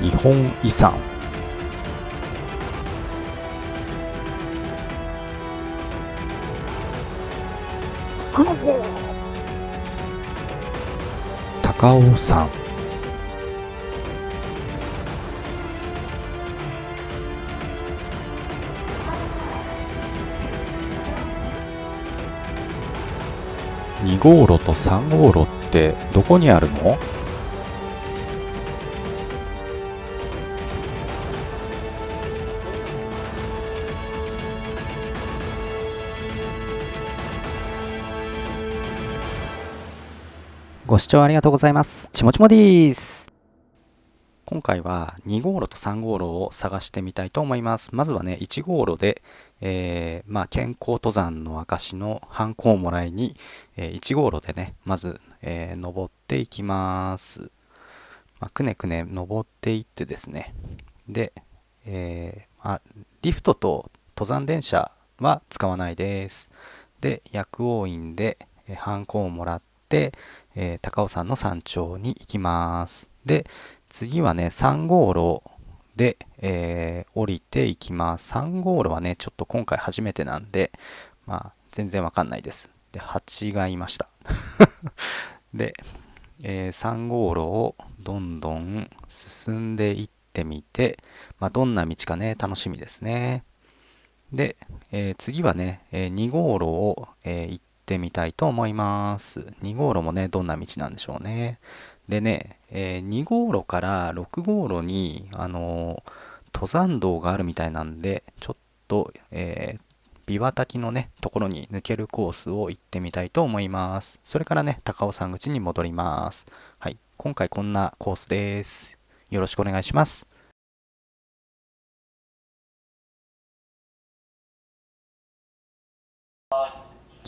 日本遺産。高尾山。2号路と3号路ってどこにあるの？ご視聴ありがとうございます。ちもちもです。今回は2号路と3号路を探してみたいと思います。まずはね、1号路で、えーまあ、健康登山の証のハンコをもらいに、えー1号路でね、まず、えー登っていきます。まあ、くねくね登っていってですね、で、えーまあ、リフトと登山電車は使わないです。で、薬王院で、えーハンコをもらって、えー高尾山の山頂に行きます。で、次はね、3号路で、えー降りていきます。3号路はね、ちょっと今回初めてなんで、まあ、全然わかんないです。で、蜂がいました。で、えー3号路をどんどん進んでいってみて、まあ、どんな道かね、楽しみですね。で、えー次はね、えー2号路を、えー行ってみたいと思います。2号路もね、どんな道なんでしょうね。でね、えー2号路から6号路に、あのー登山道があるみたいなんで、ちょっと、えー、琵琶滝のね、ところに抜けるコースを行ってみたいと思います。それからね、高尾山口に戻ります。はい、今回こんなコースです。よろしくお願いします。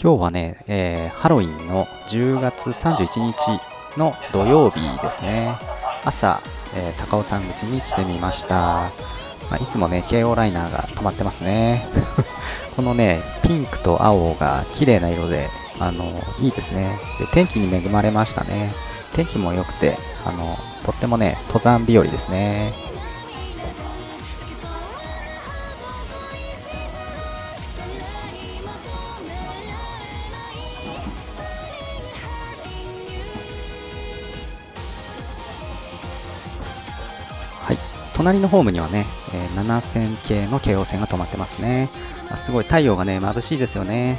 今日はね、えーハロウィンの10月31日の土曜日ですね。朝、えー高尾山口に来てみました。まあ、いつもね、京王ライナーが止まってますね。このね、ピンクと青が綺麗な色で、あの、いいですね。で、天気に恵まれましたね。天気も良くて、あの、とってもね、登山日和ですね。隣のホームにはね、えー7000系の京王線が止まってますね。あすごい太陽がね、眩しいですよね。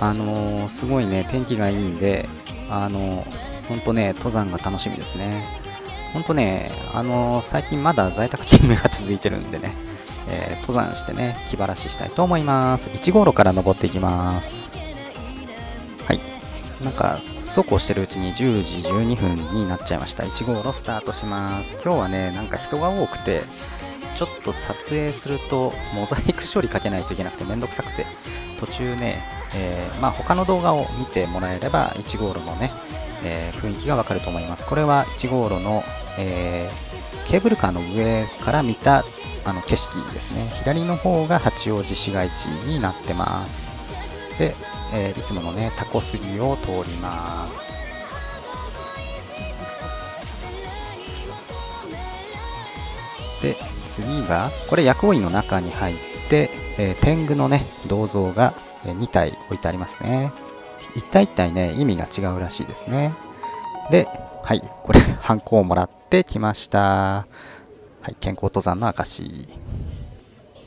あのーすごいね、天気がいいんで、あのー、ほんとね、登山が楽しみですね。ほんとね、あのー最近まだ在宅勤務が続いてるんでね、えー登山してね、気晴らししたいと思います。1号路から登っていきます。なんか、そうこうしてるうちに10時12分になっちゃいました。1号路スタートします。今日はね、なんか人が多くて、ちょっと撮影するとモザイク処理かけないといけなくてめんどくさくて、途中ね、えーまあ他の動画を見てもらえれば1号路のね、えー雰囲気がわかると思います。これは1号路の、えーケーブルカーの上から見たあの景色ですね。左の方が八王子市街地になってます。で、えーいつものね、タコ杉を通ります。で、次が、これ薬王院の中に入って、えー天狗のね、銅像が2体置いてありますね。一体一体ね、意味が違うらしいですね。で、はい、これ、ハンコをもらってきました。はい、健康登山の証。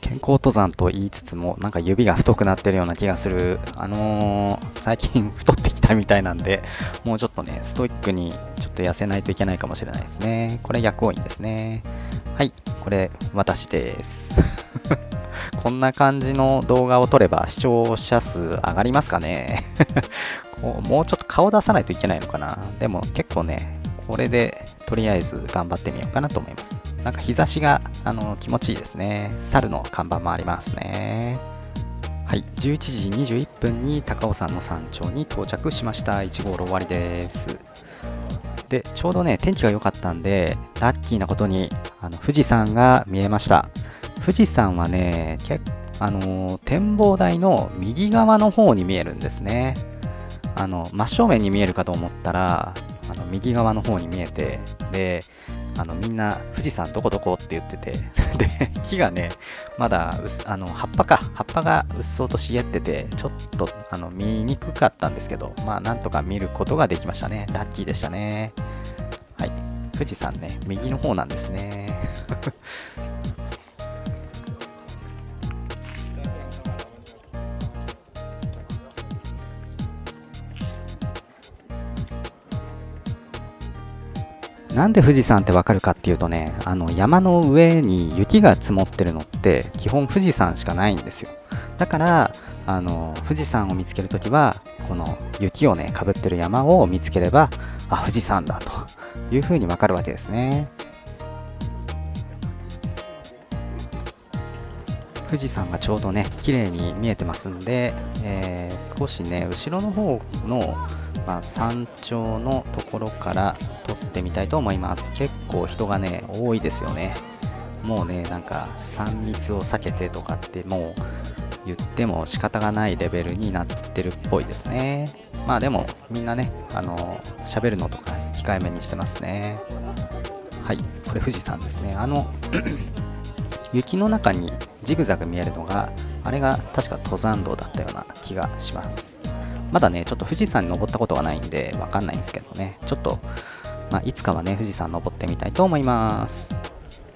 健康登山と言いつつも、なんか指が太くなってるような気がする。あのー最近太ってきたみたいなんで、もうちょっとね、ストイックにちょっと痩せないといけないかもしれないですね。これ薬王院ですね。はい、これ私です。こんな感じの動画を撮れば視聴者数上がりますかね こうもうちょっと顔出さないといけないのかなでも結構ね、これでとりあえず頑張ってみようかなと思います。なんか日差しがあの気持ちいいですね。猿の看板もありますね。はい、11時21分に高尾山の山頂に到着しました。1号路終わりです。で、ちょうどね、天気が良かったんで、ラッキーなことにあの富士山が見えました。富士山はね、結あの展望台の右側の方に見えるんですね。あの真正面に見えるかと思ったらあの右側の方に見えてであのみんな富士山どこどこって言ってて で木がねまだあの葉っぱか葉っぱがうっそうと茂っててちょっとあの見にくかったんですけどまあなんとか見ることができましたね。ラッキーでしたね。はい。富士山ね右の方なんですね。なんで富士山ってわかるかっていうとね、あの山の上に雪が積もってるのって基本富士山しかないんですよ。だから、あの富士山を見つけるときは、この雪をね、かぶってる山を見つければ、あ、富士山だというふうにわかるわけですね。富士山がちょうどね、綺麗に見えてますんで、えー、少しね、後ろの方のまあ、山頂のところから撮ってみたいと思います。結構人がね多いですよね。もうねなんか3密を避けてとかってもう言っても仕方がないレベルになってるっぽいですね。まあでもみんなねあの喋るのとか控えめにしてますね。はいこれ富士山ですね。あの 雪の中にジグザグ見えるのがあれが確か登山道だったような気がします。まだね、ちょっと富士山に登ったことがないんで、わかんないんですけどね、ちょっと、まあ、いつかはね、富士山登ってみたいと思います。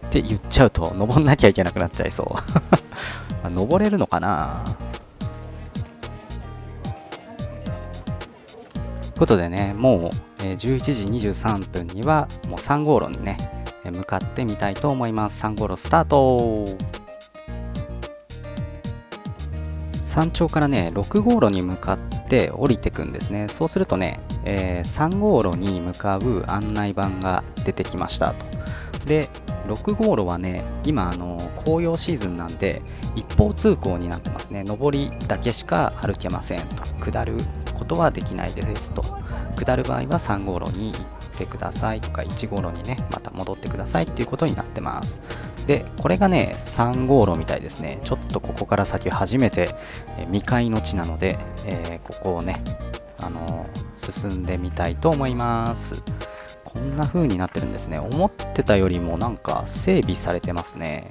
って言っちゃうと、登んなきゃいけなくなっちゃいそう。まあ、登れるのかなということでね、もう、えー、11時23分には、もう3号路にね、向かってみたいと思います。3号路スタート山頂からね6号路に向かって降りてくんですね。そうするとね、えー、3号路に向かう案内板が出てきましたと。で6号路はね今あの紅葉シーズンなんで一方通行になってますね。上りだけしか歩けませんと。下ることはできないですと。下る場合は3号路に行ってくださいとか1号路にねまた戻ってくださいっていうことになってます。でこれがね3号路みたいですね。ちょっとここから先初めて、え未開の地なので、えー、ここをねあのー、進んでみたいと思います。こんな風になってるんですね。思ってたよりもなんか整備されてますね。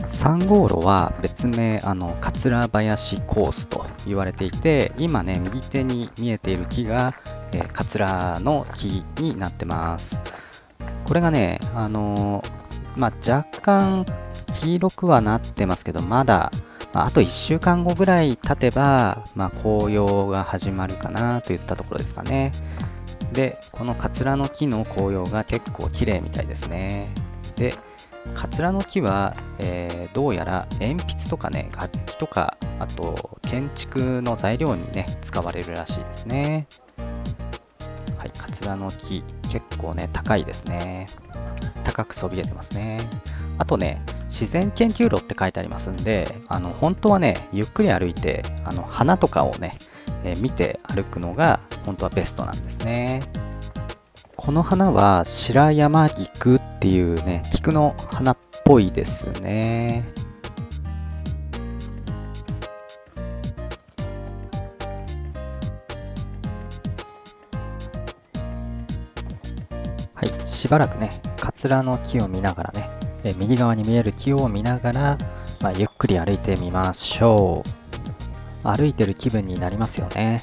3号路は別名あの桂林コースと言われていて今ね右手に見えている木が、えー、桂の木になってます。これがね、あのー、まあ、若干黄色くはなってますけど、まだ、まあ、あと1週間後ぐらい経てば、まあ、紅葉が始まるかなといったところですかね。で、このカツラの木の紅葉が結構綺麗みたいですね。で、カツラの木は、えー、どうやら鉛筆とかね、楽器とか、あと建築の材料にね、使われるらしいですね。はい、カツラの木、結構ね、高いですね。高くそびえてますね。あとね、自然研究路って書いてありますんで、あの本当はね、ゆっくり歩いて、あの花とかをね、えー、見て歩くのが本当はベストなんですね。この花は白山菊っていうね、菊の花っぽいですね。しばらくね、カツラの木を見ながらね、え右側に見える木を見ながら、まあ、ゆっくり歩いてみましょう。歩いてる気分になりますよね。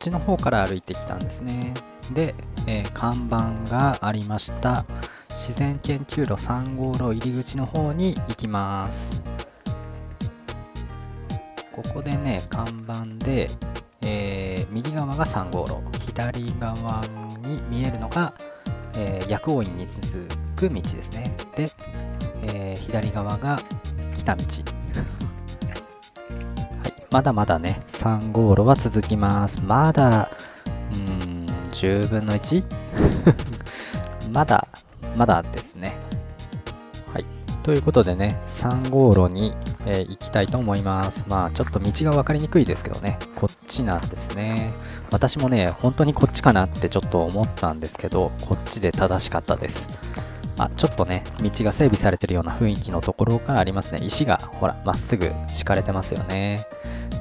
ちの方から歩いてきたんですね。で、えー、看板がありました。自然研究路3号路入り口の方に行きます。ここでね看板で、えー、右側が3号路左側に見えるのが、えー、薬王院に続く道ですね。で、えー、左側が来た道。まだまだね3号路は続きます。まだうん10分の 1? まだまだですね。はい。ということでね3号路に、えー、行きたいと思います。まあちょっと道が分かりにくいですけどね。こっちなんですね。私もね本当にこっちかなってちょっと思ったんですけどこっちで正しかったです。あ、ちょっとね、道が整備されてるような雰囲気のところがありますね。石が、ほら、まっすぐ敷かれてますよね。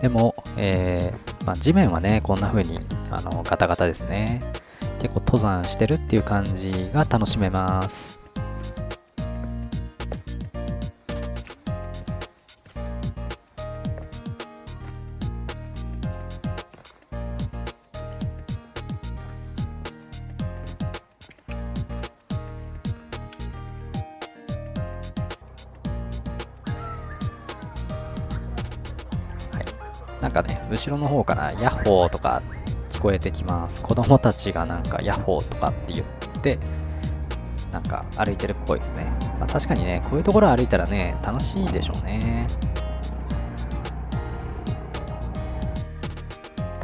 でも、えー、まあ、地面はね、こんな風に、あの、ガタガタですね。結構登山してるっていう感じが楽しめます。後ろの方からヤッホーとか聞こえてきます。子供たちがなんかヤッホーとかって言って、なんか歩いてるっぽいですね。まあ、確かにね、こういうところ歩いたらね、楽しいでしょうね。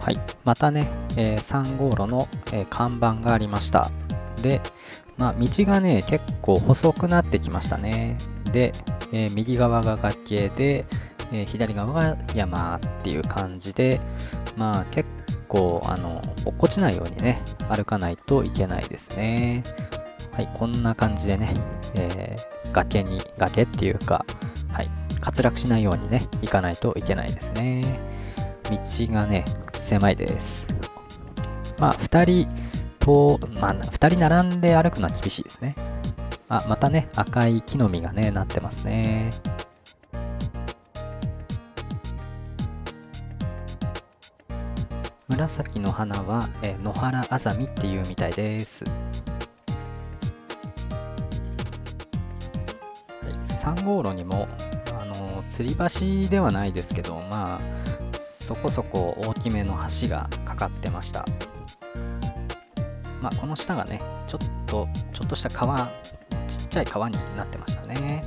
はい、またね、えー、3号路の、えー、看板がありました。で、まあ、道がね、結構細くなってきましたね。で、えー、右側が崖で、えー、左側が山っていう感じで、まあ結構、あの、落っこちないようにね、歩かないといけないですね。はい、こんな感じでね、えー、崖に、崖っていうか、はい、滑落しないようにね、行かないといけないですね。道がね、狭いです。まあ、2人と、まあ、2人並んで歩くのは厳しいですね。あ、またね、赤い木の実がね、なってますね。紫の花は、え野原あざみっていうみたいです。はい、3号路にも、あの吊り橋ではないですけど、まあ、そこそこ大きめの橋がかかってました。まあ、この下がね、ちょっと、ちょっとした川、ちっちゃい川になってましたね。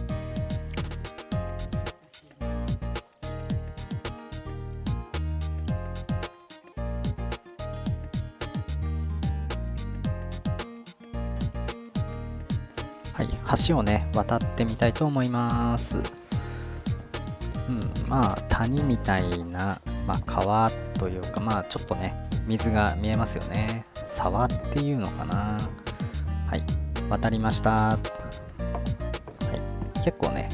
はい、橋をね、渡ってみたいと思います。うん、まあ、谷みたいな、まあ、川というか、まあ、ちょっとね、水が見えますよね。沢っていうのかな。はい、渡りました。はい、結構ね、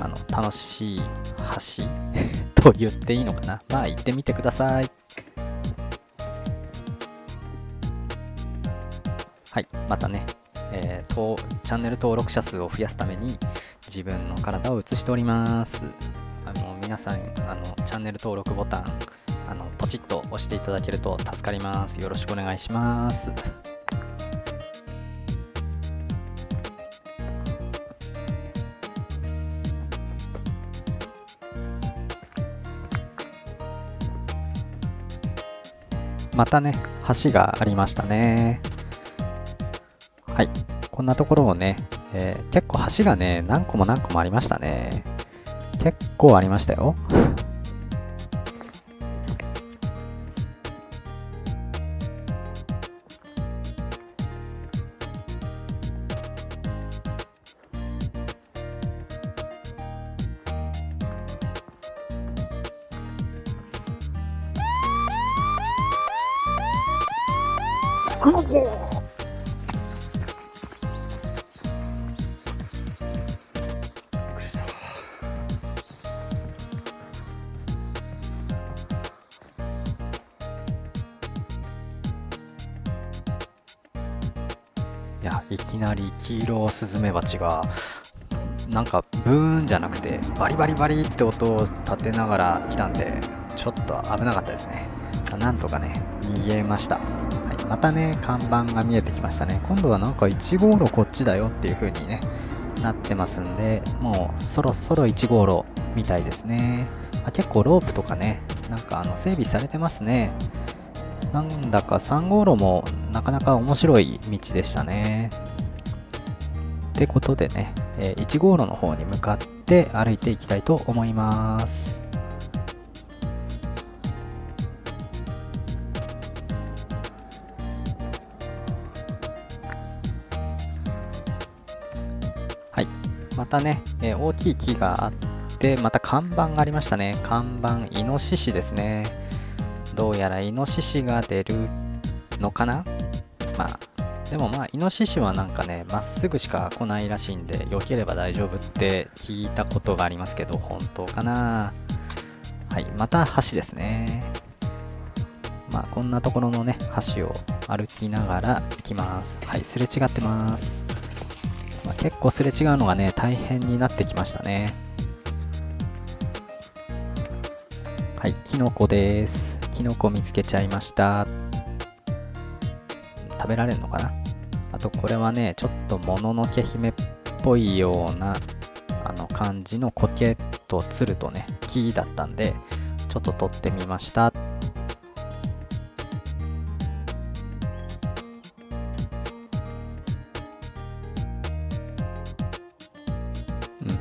あの、楽しい橋 と言っていいのかな。まあ、行ってみてください。はい、またね、えー、チャンネル登録者数を増やすために自分の体を映しております。あの皆さんあの、チャンネル登録ボタンあのポチッと押していただけると助かります。よろしくお願いします。またね、橋がありましたね。はい。こんなところをね、えー、結構橋がね、何個も何個もありましたね。結構ありましたよ。スズメバチがなんかブーンじゃなくてバリバリバリって音を立てながら来たんでちょっと危なかったですね。なんとかね逃げました、はい、またね看板が見えてきましたね。今度はなんか1号路こっちだよっていう風にねなってますんでもうそろそろ1号路みたいですね。あ結構ロープとかねなんかあの整備されてますね。なんだか3号路もなかなか面白い道でしたね。ってことでね、え1号路の方に向かって歩いていきたいと思います。はい。またね、え大きい木があってまた看板がありましたね。看板イノシシですね。どうやらイノシシが出るのかな？まあでもまあイノシシはなんかねまっすぐしか来ないらしいんで避ければ大丈夫って聞いたことがありますけど本当かな。はいまた橋ですね。まあこんなところのね橋を歩きながら行きます。はいすれ違ってます、まあ、結構すれ違うのがね大変になってきましたね。はいキノコです。キノコ見つけちゃいました。食べられるのかな？とこれはね、ちょっともののけ姫っぽいようなあの感じの苔とつるとね、木だったんで、ちょっと取ってみました。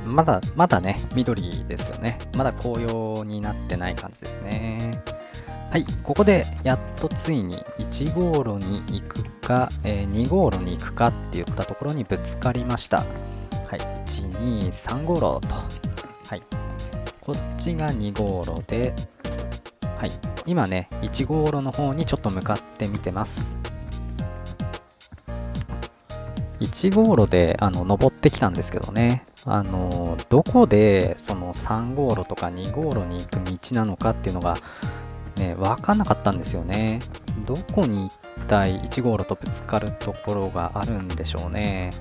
うん、まだ、まだね、緑ですよね。まだ紅葉になってない感じですね。はい、ここでやっとついに1号路に行くか、えー、2号路に行くかって言ったところにぶつかりました。はい、1、2、3号路と。はい、こっちが2号路で、はい、今ね、1号路の方にちょっと向かってみてます。1号路であの登ってきたんですけどね、あのどこでその3号路とか2号路に行く道なのかっていうのがね、分かんなかったんですよね。どこに一体1号路とぶつかるところがあるんでしょうね。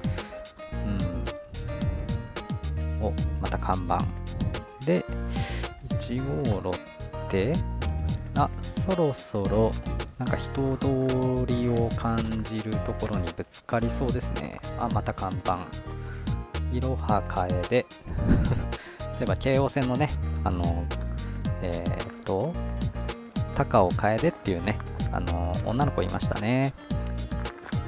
うん。お、また看板。で、1号路って、あ、そろそろ、なんか人通りを感じるところにぶつかりそうですね。あ、また看板。いろはかえで。そういえば京王線のね、あの、えー、っと、高尾楓っていうね、あの女の子いましたね。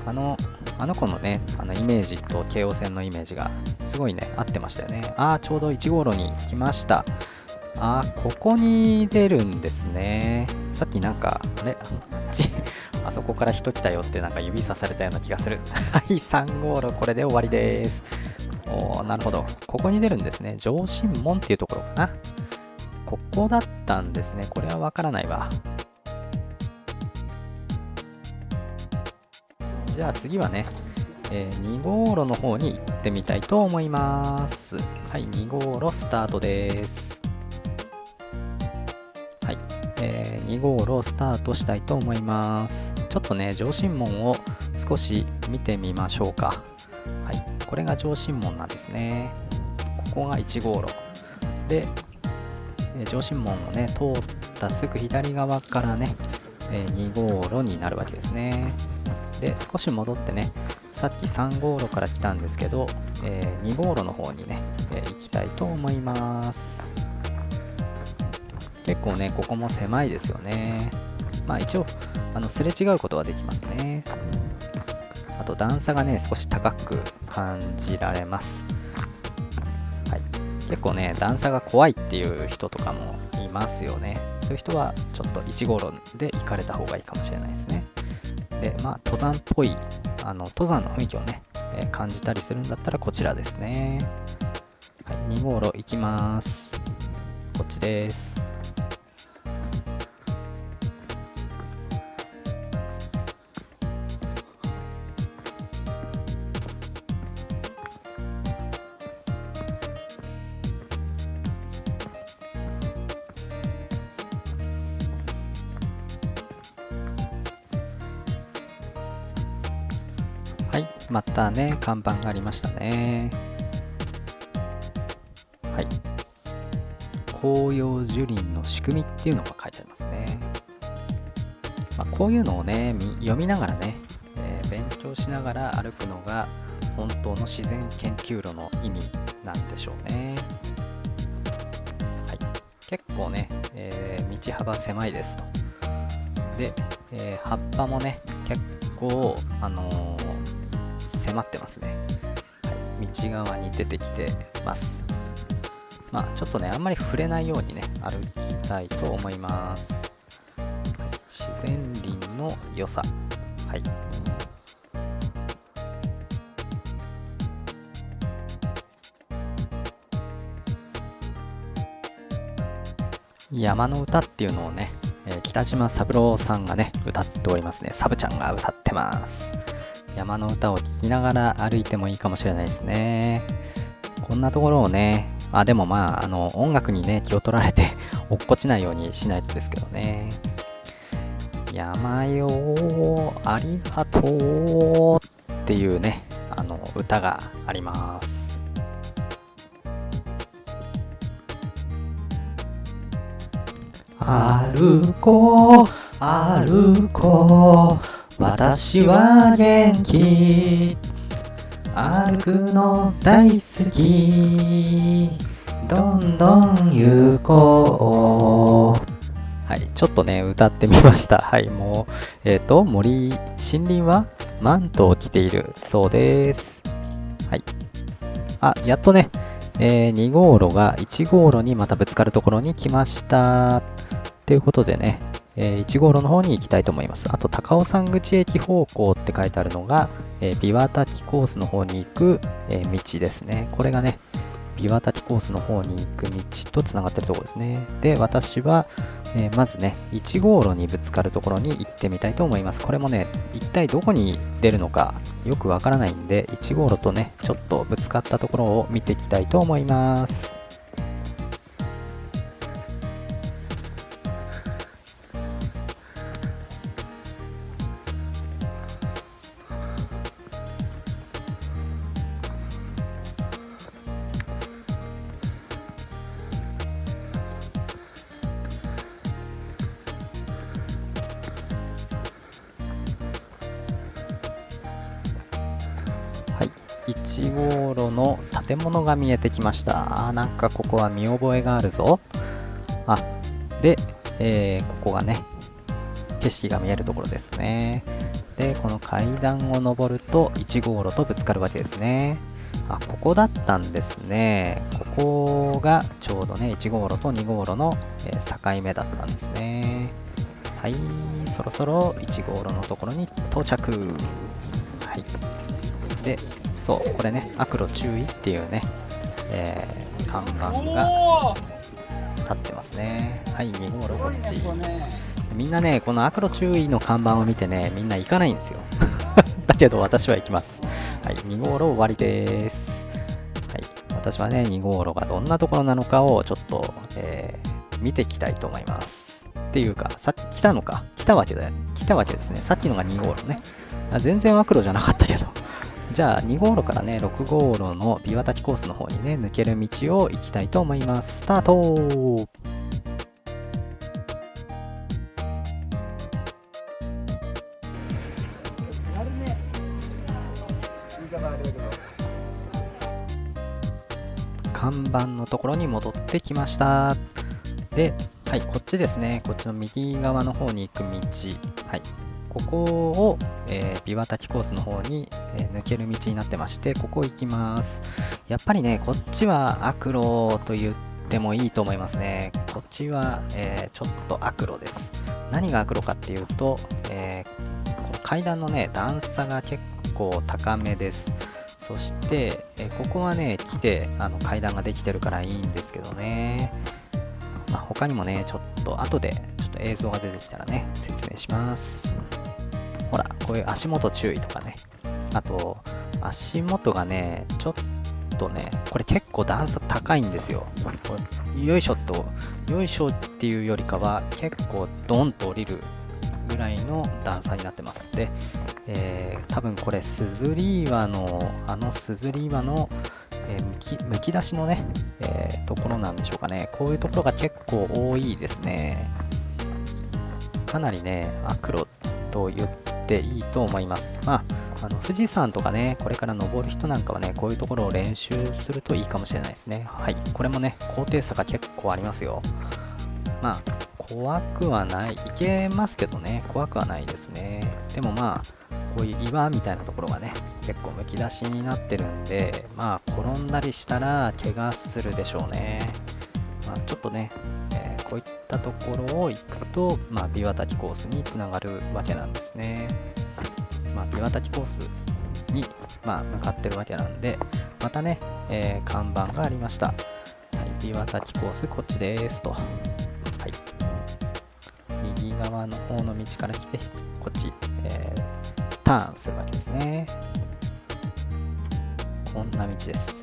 あの、あの子のね、あのイメージと京王線のイメージがすごいね、合ってましたよね。ああ、ちょうど1号路に来ました。ああ、ここに出るんですね。さっきなんか、あれ？あっち、あそこから人来たよってなんか指さされたような気がする。はい、3号路、これで終わりです。おー、なるほど。ここに出るんですね。上新門っていうところかな。ここだったんですね。これはわからないわ。じゃあ次はね、えー、2号路の方に行ってみたいと思います。はい、2号路スタートです。はい、えー、2号路スタートしたいと思います。ちょっとね、上新門を少し見てみましょうか。はい、これが上新門なんですね。ここが1号路。で、え上新門をね通ったすぐ左側からね、え2号路になるわけですね。で少し戻ってねさっき3号路から来たんですけど、え、2号路の方にね、え、行きたいと思います。結構ねここも狭いですよね。まあ一応あのすれ違うことはできますね。あと段差がね少し高く感じられます。結構ね、段差が怖いっていう人とかもいますよね。そういう人はちょっと1号路で行かれた方がいいかもしれないですね。で、まあ、登山っぽい、あの、登山の雰囲気をね、えー、感じたりするんだったらこちらですね。はい、2号路行きます。こっちです。ね、看板がありましたね。はい。紅葉樹林の仕組みっていうのが書いてありますね。まあ、こういうのをね読みながらね、えー、勉強しながら歩くのが本当の自然研究路の意味なんでしょうね。はい、結構ね、えー、道幅狭いですと。で、えー、葉っぱもね、結構、あのー、迫ってますね、はい。道側に出てきてます。まあ、ちょっとね、あんまり触れないようにね、歩きたいと思います。はい、自然林の良さ。はい。山の歌っていうのをね、えー、北島三郎さんがね、歌っておりますね。サブちゃんが歌ってます。山の歌を聴きながら歩いてもいいかもしれないですね。こんなところをね、あ、でもまあ、あの、音楽にね、気を取られて 落っこちないようにしないとですけどね。山よありがとうっていうね、あの、歌があります。歩こう歩こう私は元気。歩くの大好き。どんどん行こう。はいちょっとね歌ってみました。はいもうえっ、ー、と森森林はマントを着ているそうです。はい。あやっとねえー、2号路が1号路にまたぶつかるところに来ました。ということでね、えー、1号路の方に行きたいと思います。あと、高尾山口駅方向って書いてあるのが、えー、琵琶滝コースの方に行く、えー、道ですね。これがね、琵琶滝コースの方に行く道とつながってるところですね。で、私は、えー、まずね、1号路にぶつかるところに行ってみたいと思います。これもね、一体どこに出るのかよくわからないんで、1号路とね、ちょっとぶつかったところを見ていきたいと思います。が見えてきました。あなんかここは見覚えがあるぞ。あ、で、えー、ここがね、景色が見えるところですね。で、この階段を上ると1号路とぶつかるわけですね。あ、ここだったんですね。ここがちょうどね、1号路と2号路の、えー、境目だったんですね。はい、そろそろ1号路のところに到着。はい。で、そう、これね、悪路注意っていうね、えー、看板が立ってますね。はい、2号路こっち。みんなね、この悪路注意の看板を見てね、みんな行かないんですよ。だけど私は行きます。はい、2号路終わりです。はい、私はね、2号路がどんなところなのかをちょっと、えー、見ていきたいと思います。っていうか、さっき来たのか。来たわけだよ。来たわけですね。さっきのが2号路ね。あ全然悪路じゃなかったけど。じゃあ2号路からね、6号路の琵琶滝コースの方にね、抜ける道を行きたいと思います。スタート看板のところに戻ってきました。で、はい、こっちですね。こっちの右側の方に行く道。はい、ここを、えー、琵琶滝コースの方に、えー、抜ける道になってまして、ここ行きます。やっぱりね、こっちは悪路と言ってもいいと思いますね。こっちは、えー、ちょっと悪路です。何が悪路かっていうと、えこ階段のね、段差が結構高めです。そして、えここはね、木であの階段ができてるからいいんですけどね。まあ、他にもね、ちょっと後でちょっと映像が出てきたらね、説明します。ほら、こういう足元注意とかね。あと、足元がね、ちょっとね、これ結構段差高いんですよ。よいしょっと、よいしょっていうよりかは、結構ドンと降りるぐらいの段差になってます。で、えー、多分これ、スズリ岩の、あのスズリ岩の、えー、むきむき出しのね、えー、ところなんでしょうかね。こういうところが結構多いですね。かなりね、悪路と言っていいと思います。まあ、あの富士山とかね、これから登る人なんかはね、こういうところを練習するといいかもしれないですね。はい、これもね、高低差が結構ありますよ。まあ、怖くはない。いけますけどね、怖くはないですね。でもまあ、こういう岩みたいなところがね、結構むき出しになってるんで、まあ、転んだりしたら怪我するでしょうね。まあ、ちょっとね、ったところを行くと、まあ、ビワタキコースにつながるわけなんですね。まあ、ビワタキコースに、まあ、向かってるわけなんで、またね、えー、看板がありました。はい、ビワタキコースこっちですと。はい。右側の方の道から来て、こっち、えー、ターンするわけですね。こんな道です。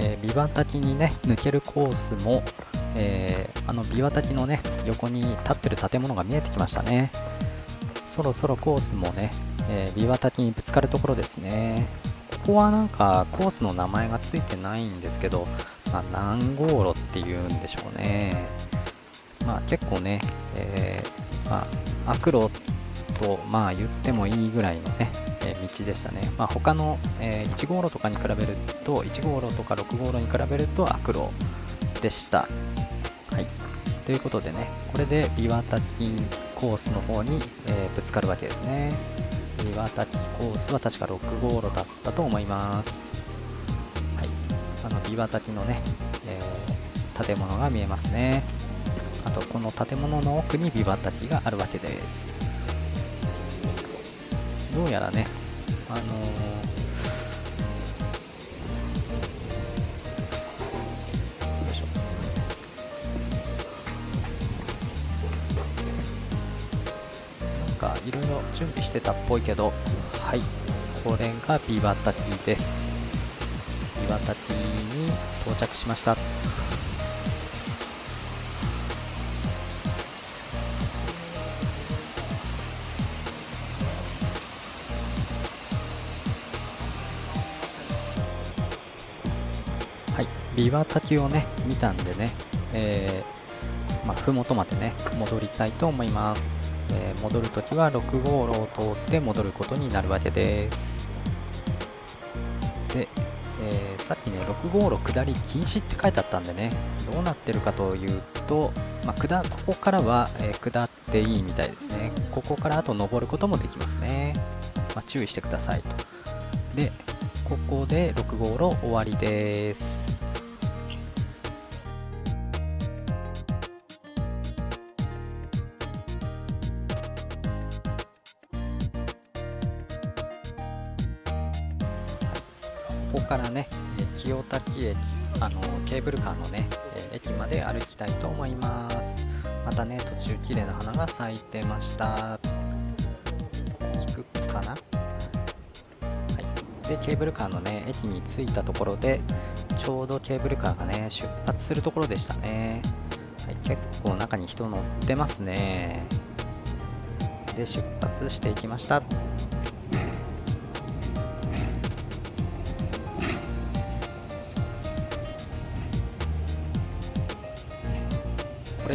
えー、ビワ滝にね抜けるコースも、えー、あのビワ滝のね横に立ってる建物が見えてきましたね。そろそろコースもね、えー、ビワ滝にぶつかるところですね。ここはなんかコースの名前がついてないんですけど、まあ、何号路っていうんでしょうね。まあ結構ね、えー、まあ悪路とまあ言ってもいいぐらいのね道でしたね。まあ、他の、えー、1号路とかに比べると、1号路とか6号路に比べると悪路でした。はい。ということでね、これでビワタキコースの方に、えー、ぶつかるわけですね。ビワタキコースは確か6号路だったと思います。はい。あの、ビワタキのね、えー、建物が見えますね。あと、この建物の奥にビワタキがあるわけです。どうやらね、あのー、なんかいろいろ準備してたっぽいけど、はい、これがビバタティです。ビバタティに到着しました。ビワ滝をね、見たんでね、えー、まあ、ふもとまでね、戻りたいと思います。えー、戻るときは6号路を通って戻ることになるわけです。で、えー、さっきね、6号路下り禁止って書いてあったんでね、どうなってるかというと、まあ、下ここからは、え、下っていいみたいですね。ここからあと登ることもできますね。まあ、注意してくださいと。で、ここで6号路終わりです。あのケーブルカーのね、え駅まで歩きたいと思います。またね、途中綺麗な花が咲いてました。聞くかな？はい。で、ケーブルカーのね、駅に着いたところで、ちょうどケーブルカーがね、出発するところでしたね。はい、結構中に人乗ってますね。で、出発していきました。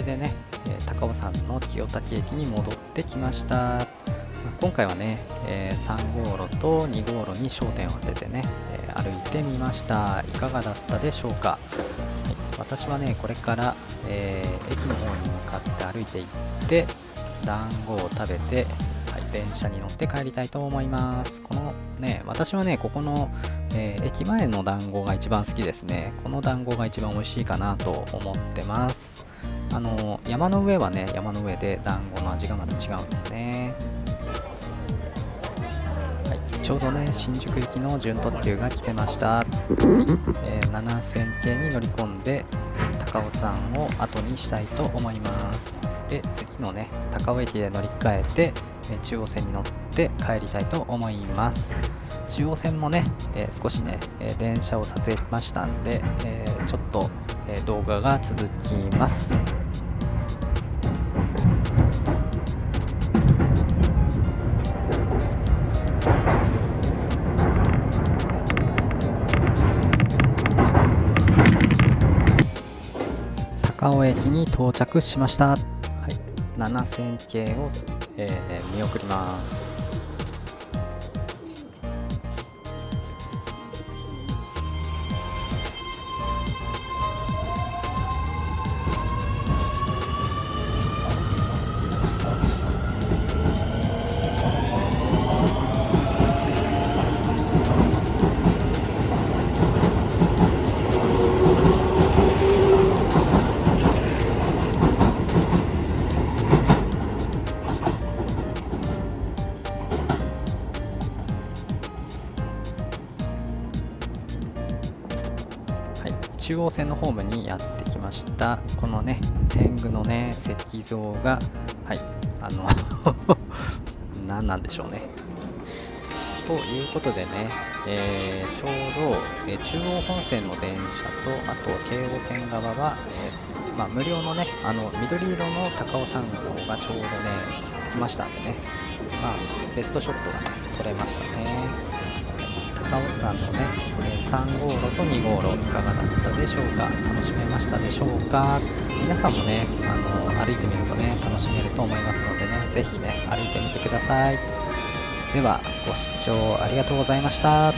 でね、え高尾山の清滝駅に戻ってきました。今回はね、え3号路と2号路に焦点を当ててね、え歩いてみました。いかがだったでしょうか、はい、私はねこれから、えー、駅の方に向かって歩いていって団子を食べて、はい、電車に乗って帰りたいと思います。このね私はねここの、えー、駅前の団子が一番好きですね。この団子が一番美味しいかなと思ってます。あの山の上はね山の上で団子の味がまた違うんですね、はい、ちょうどね新宿行きの準特急が来てました、はいえ、7000系に乗り込んで高尾山を後にしたいと思います。で次のね高尾駅で乗り換えて中央線に乗って帰りたいと思います。中央線もね、えー、少しね、え電車を撮影しましたんで、えちょっと、え動画が続きます。高尾駅に到着しました。はい、7000系を、えー、見送ります。央線のホームにやってきました。このね天狗のね石像がはいあの 何なんでしょうね。ということでね、えー、ちょうど、え、中央本線の電車とあと京王線側は、えー、まあ、無料のねあの緑色の高尾山号がちょうどね来ましたんでね。まあベストショットがね撮れましたね。カオスさんのね、え3号路と2号路いかがだったでしょうか？楽しめましたでしょうか？皆さんもねあの歩いてみるとね楽しめると思いますのでね是非ね歩いてみてください。ではご視聴ありがとうございました。